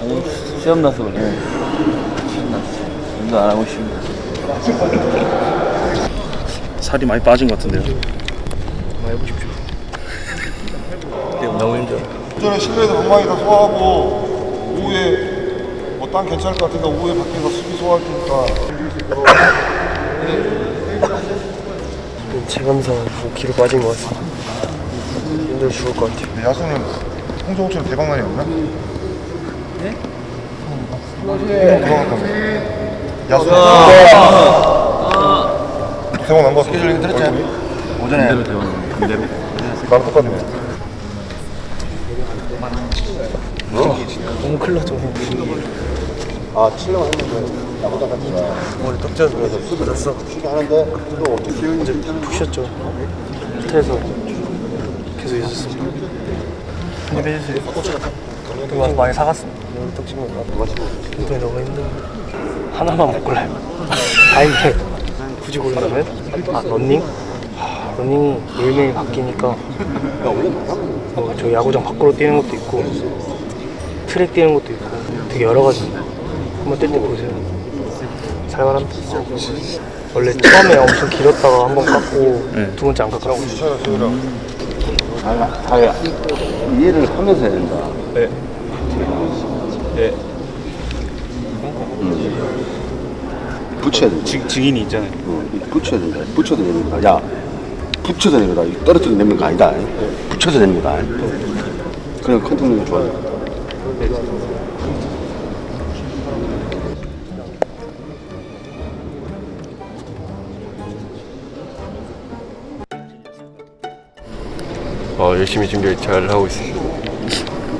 아니, 시험 나서 그래. 시험 났어. 운동 안 하고 싶은데. 살이 많이 빠진 것 같은데요. 한번 해보십시오. 너무 힘들어. 전에 실내에서 방망이 다 소화하고 오후에 뭐 딴 괜찮을 것 같으니까 오후에 밖에서 수비 소화할 테니까 체감상 5kg 빠진 것 같습니다. 힘들어 죽을 것 같아요. 야수님 홍정호처럼 대박난이 없나? 네? 들어갔다며 야수 대박 난거 스케줄링 들었지? 오전에 반대로 대박 반대로 나랑 똑같네 너무 큰일 났죠. 아 칠려고 했는데 나보다 같이 머리 떡 쪄서 수도 났어. 쉬게 하는데 또 어떻게 이제 푹 쉬었죠. 호텔에서 계속 있었습니다. 한입 해주세요. 떡 와서 많이 사갔습니다. 떡 찍으면 누가 찍어? 운동이 너무 힘들어. 하나만 못 골라요. 아닌데 굳이 고른다면? 아 런닝? 하, 런닝이 매일매일 바뀌니까 어, 저 야구장 밖으로 뛰는 것도 있고 트랙 뛰는 것도 있고 되게 여러 가지 한번 뛸때 보세요 살만합니다 원래 처음에 엄청 길었다가 한 번 깎고 두 번째 안 깎았어요 다, 다 이해를 하면서 해야 된다. 네. 네. 붙여야 된다. 증, 증인이 있잖아요. 어, 붙여야 된다. 붙여서 내는 거야. 야, 붙여서 내는 거다. 떨어뜨려 내는 거 아니다. 붙여서 내는 거다. 그냥 컨트롤이 좋아요. 어, 열심히 준비 잘 하고 있습니다.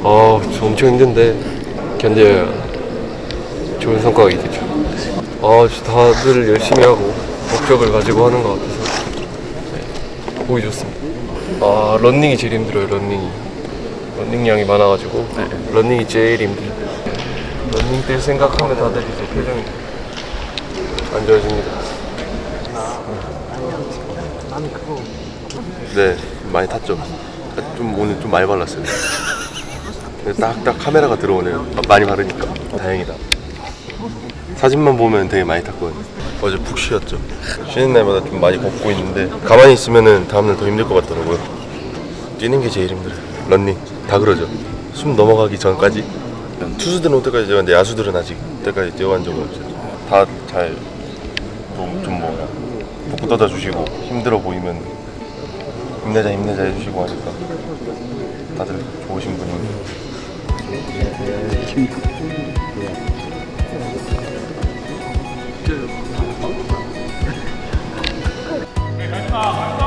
어, 저 엄청 힘든데 견뎌야 좋은 성과가 있겠죠. 어, 저 다들 열심히 하고 목적을 가지고 하는 것 같아서 네, 보기 좋습니다. 아, 런닝이 제일 힘들어요. 런닝이. 런닝량이 많아가지고 런닝이 제일 힘들어요. 런닝 뛸 생각하면 다들 이제 표정이 안 좋아집니다. 네, 많이 탔죠. 좀 오늘 좀 많이 발랐어요. 딱딱 카메라가 들어오네요. 아, 많이 바르니까 다행이다. 사진만 보면 되게 많이 탔거든요. 어제 푹 쉬었죠. 쉬는 날마다 좀 많이 걷고 있는데 가만히 있으면은 다음날 더 힘들 것 같더라고요. 뛰는 게 제일 힘들어요. 런닝 다 그러죠. 숨 넘어가기 전까지 투수들은 올 때까지 뛰었는데 야수들은 아직 그때까지 뛰어간 적은 없어요. 다잘좀 뭐야 복구 떠다 주시고 힘들어 보이면 힘내자 힘내자 해주시고 하니까 다들 좋으신 분이 김 네, 가